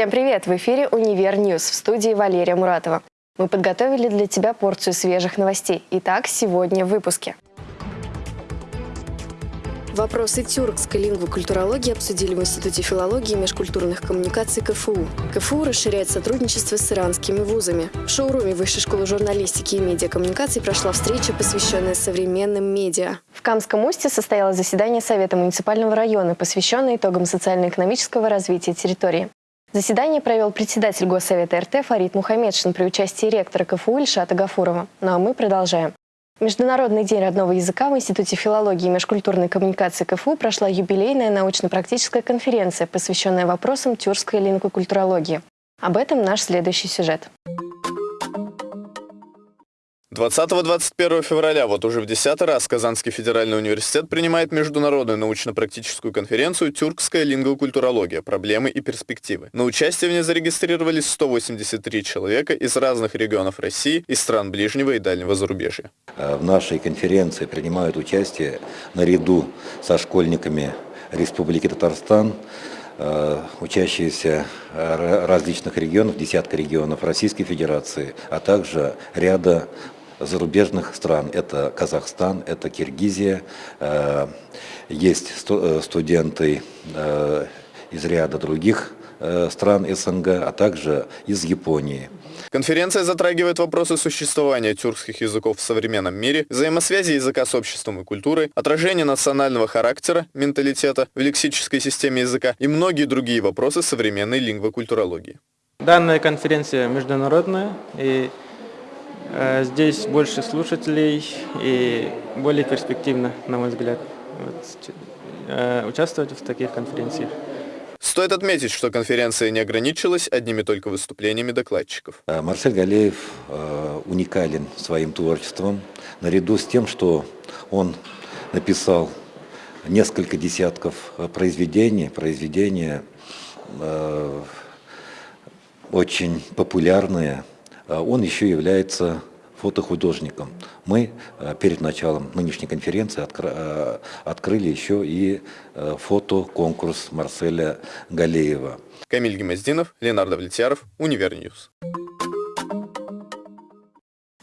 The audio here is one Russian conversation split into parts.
Всем привет! В эфире «Универ News» в студии Валерия Муратова. Мы подготовили для тебя порцию свежих новостей. Итак, сегодня в выпуске. Вопросы тюркской лингвокультурологии обсудили в Институте филологии и межкультурных коммуникаций КФУ. КФУ расширяет сотрудничество с иранскими вузами. В шоуруме Высшей школы журналистики и медиакоммуникаций прошла встреча, посвященная современным медиа. В Камском Усте состоялось заседание Совета муниципального района, посвященное итогам социально-экономического развития территории. Заседание провел председатель Госсовета РТ Фарид Мухаммедшин при участии ректора КФУ Ильшата Гафурова. Ну а мы продолжаем. Международный день родного языка в Институте филологии и межкультурной коммуникации КФУ прошла юбилейная научно-практическая конференция, посвященная вопросам тюркской лингвокультурологии. Об этом наш следующий сюжет. 20-21 февраля, вот уже в десятый раз, Казанский федеральный университет принимает международную научно-практическую конференцию «Тюркская лингвокультурология. Проблемы и перспективы». На участие в ней зарегистрировались 183 человека из разных регионов России и стран ближнего и дальнего зарубежья. В нашей конференции принимают участие наряду со школьниками Республики Татарстан, э, учащиеся различных регионов, десятка регионов Российской Федерации, а также ряда зарубежных стран. Это Казахстан, это Киргизия, э, есть э, студенты э, из ряда других стран СНГ, а также из Японии. Конференция затрагивает вопросы существования тюркских языков в современном мире, взаимосвязи языка с обществом и культурой, отражение национального характера, менталитета в лексической системе языка и многие другие вопросы современной лингвокультурологии. Данная конференция международная и здесь больше слушателей и более перспективно, на мой взгляд, вот, э, участвовать в таких конференциях. Стоит отметить, что конференция не ограничилась одними только выступлениями докладчиков. Э, Марсель Галеев уникален своим творчеством, наряду с тем, что он написал несколько десятков произведений, произведения очень популярные, он еще является фотохудожником. Мы э, перед началом нынешней конференции э, открыли еще и э, фотоконкурс Марселя Галеева. Камиль Гемоздинов, Ленар Давлетьяров, Универ News.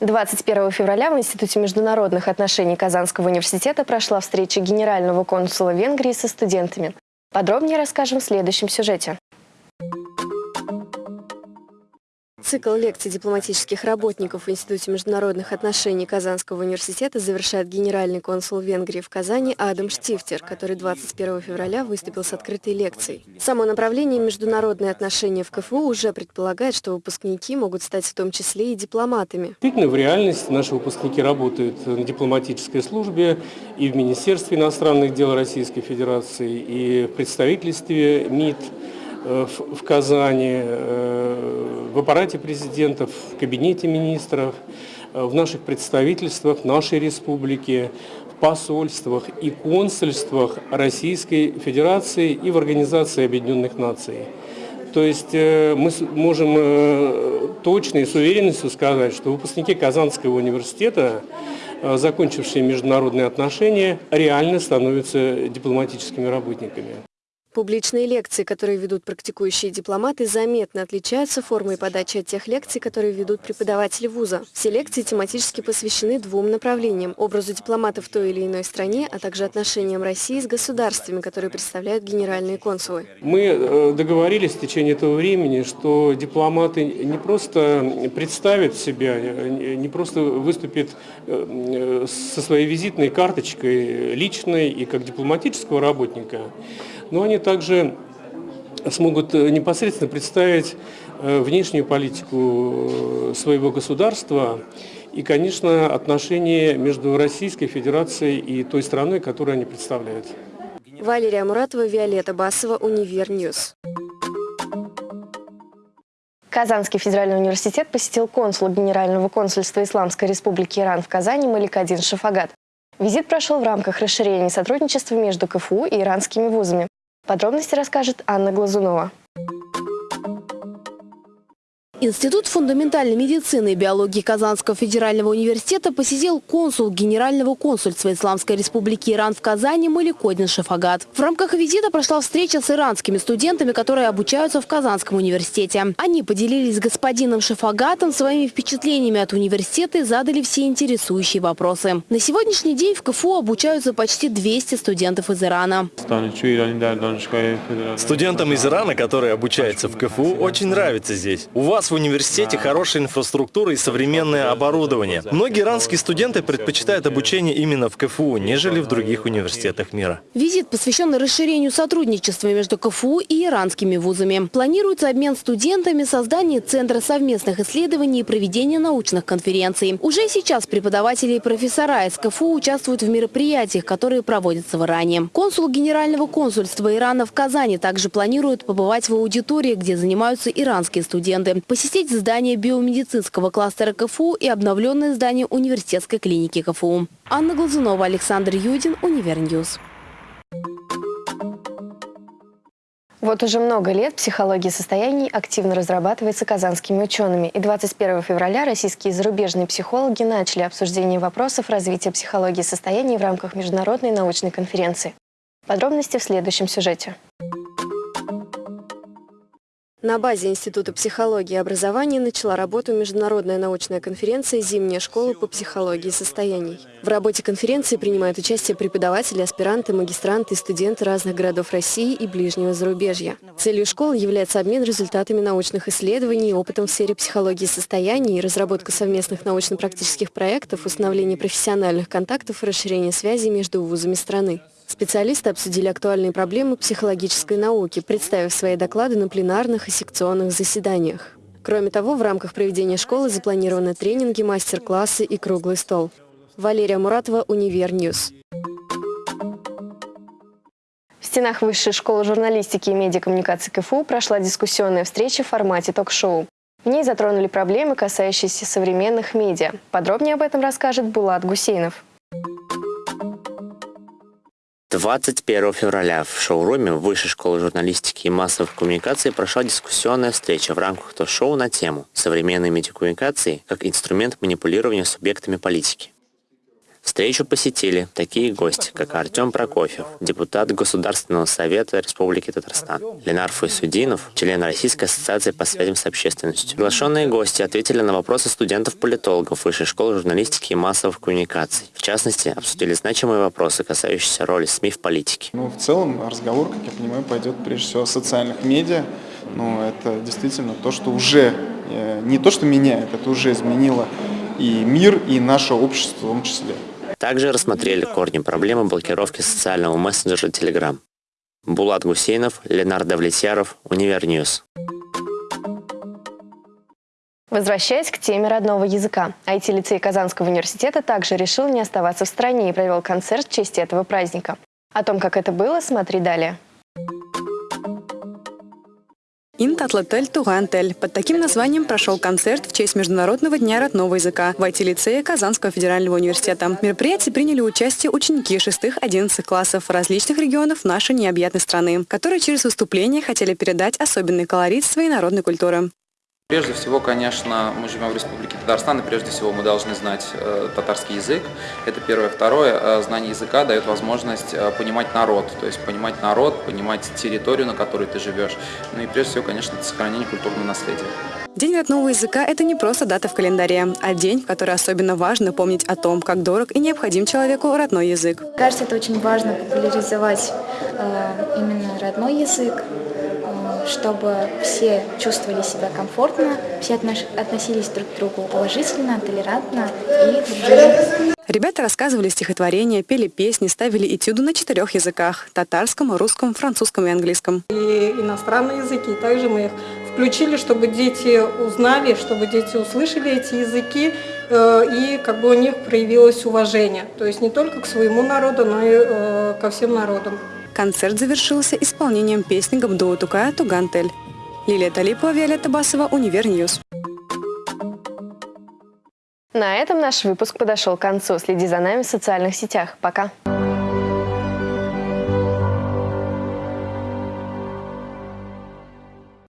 21 февраля в Институте международных отношений Казанского университета прошла встреча генерального консула Венгрии со студентами. Подробнее расскажем в следующем сюжете. Цикл лекций дипломатических работников в Институте международных отношений Казанского университета завершает генеральный консул Венгрии в Казани Адам Штифтер, который 21 февраля выступил с открытой лекцией. Само направление международные отношения в КФУ уже предполагает, что выпускники могут стать в том числе и дипломатами. Действительно, в реальности наши выпускники работают на дипломатической службе и в Министерстве иностранных дел Российской Федерации, и в представительстве МИД, в Казани, э, в аппарате президента, в кабинете министров, э, в наших представительствах нашей республики, в посольствах и консульствах Российской Федерации и в Организации Объединенных Наций. То есть мы можем точно и с уверенностью сказать, что выпускники Казанского университета, закончившие международные отношения, реально становятся дипломатическими работниками. Публичные лекции, которые ведут практикующие дипломаты, заметно отличаются формой подачи от тех лекций, которые ведут преподаватели вуза. Все лекции тематически посвящены двум направлениям – образу дипломата в той или иной стране, а также отношениям России с государствами, которые представляют генеральные консулы. Мы э, договорились в течение этого времени, что дипломаты не просто представят себя, э, не просто выступят э, со своей визитной карточкой личной и как дипломатического работника, но они также смогут э, непосредственно представить э, внешнюю политику э, своего государства и, конечно, отношения между Российской Федерацией и той страной, которую они представляют. Валерия Муратова, Виолетта Басова, Универ News. Казанский федеральный университет посетил консул Генерального консульства Исламской республики Иран в Казани Маликадин Шафагат. Визит прошел в рамках расширения сотрудничества между КФУ и иранскими вузами. Подробности расскажет Анна Глазунова. Институт фундаментальной медицины и биологии Казанского федерального университета посетил консул Генерального консульства Исламской республики Иран в Казани Маликодин Шафагат. В рамках визита прошла встреча с иранскими студентами, которые обучаются в Казанском университете. Они поделились с господином Шафагатом своими впечатлениями от университета и задали все интересующие вопросы. На сегодняшний день в КФУ обучаются почти 200 студентов из Ирана. Студентам из Ирана, которые обучаются в КФУ, очень нравится здесь. У вас в университете хорошая инфраструктура и современное оборудование. Многие иранские студенты предпочитают обучение именно в КФУ, нежели в других университетах мира. Визит посвящен расширению сотрудничества между КФУ и иранскими вузами. Планируется обмен студентами, создание Центра совместных исследований и проведение научных конференций. Уже сейчас преподаватели и профессора из КФУ участвуют в мероприятиях, которые проводятся в Иране. Консул Генерального консульства Ирана в Казани также планирует побывать в аудитории, где занимаются иранские студенты посетить здание биомедицинского кластера КФУ и обновленное здание университетской клиники КФУ. Анна Глазунова, Александр Юдин, Универ News. Вот уже много лет психология состояний активно разрабатывается казанскими учеными. И 21 февраля российские и зарубежные психологи начали обсуждение вопросов развития психологии состояний в рамках международной научной конференции. Подробности в следующем сюжете. На базе Института психологии и образования начала работу международная научная конференция «Зимняя школа по психологии состояний». В работе конференции принимают участие преподаватели, аспиранты, магистранты и студенты разных городов России и ближнего зарубежья. Целью школы является обмен результатами научных исследований, опытом в сфере психологии состояний, разработка совместных научно-практических проектов, установление профессиональных контактов и расширение связей между вузами страны. Специалисты обсудили актуальные проблемы психологической науки, представив свои доклады на пленарных и секционных заседаниях. Кроме того, в рамках проведения школы запланированы тренинги, мастер-классы и круглый стол. Валерия Муратова, Универ News. В стенах Высшей школы журналистики и медиакоммуникации КФУ прошла дискуссионная встреча в формате ток-шоу. В ней затронули проблемы, касающиеся современных медиа. Подробнее об этом расскажет Булат Гусейнов. 21 февраля в шоуруме Высшей школы журналистики и массовых коммуникаций прошла дискуссионная встреча в рамках ток-шоу на тему «Современные медиакоммуникации как инструмент манипулирования субъектами политики». Встречу посетили такие гости, как Артем Прокофьев, депутат Государственного совета Республики Татарстан, Ленар Файсудинов, член Российской ассоциации по связям с общественностью. Приглашенные гости ответили на вопросы студентов-политологов Высшей школы журналистики и массовых коммуникаций. В частности, обсудили значимые вопросы, касающиеся роли СМИ в политике. Ну, в целом разговор, как я понимаю, пойдет прежде всего о социальных медиа. Ну, это действительно то, что уже, э, не то, что меняет, это уже изменило и мир, и наше общество в том числе. Также рассмотрели корни проблемы блокировки социального мессенджера Telegram. Булат Гусейнов, Ленар Давлетьяров, Универ News. Возвращаясь к теме родного языка, IT-лицей Казанского университета также решил не оставаться в стороне и провел концерт в честь этого праздника. О том, как это было, смотри далее. Интатлатель Тугантель. Под таким названием прошел концерт в честь Международного дня родного языка в IT-лицее Казанского федерального университета. В мероприятии приняли участие ученики 6-11 классов различных регионов нашей необъятной страны, которые через выступление хотели передать особенный колорит своей народной культуры. Прежде всего, конечно, мы живем в Республике Татарстан, и прежде всего мы должны знать э, татарский язык. Это первое. Второе, э, знание языка дает возможность э, понимать народ, то есть понимать народ, понимать территорию, на которой ты живешь. Ну и прежде всего, конечно, это сохранение культурного наследия. День родного языка – это не просто дата в календаре, а день, в который особенно важно помнить о том, как дорог и необходим человеку родной язык. Кажется, это очень важно популяризовать э, именно родной язык, чтобы все чувствовали себя комфортно, все относились друг к другу уважительно, толерантно и дружили. Ребята рассказывали стихотворения, пели песни, ставили этюды на четырех языках – татарском, русском, французском и английском. И иностранные языки, также мы их включили, чтобы дети узнали, чтобы дети услышали эти языки, э, и как бы у них проявилось уважение. То есть не только к своему народу, но и э, ко всем народам. Концерт завершился исполнением песни Габдуллы Тукая Туган тел. Лилия Талипова, Виолетта Басова, Универ News. На этом наш выпуск подошел к концу. Следи за нами в социальных сетях. Пока.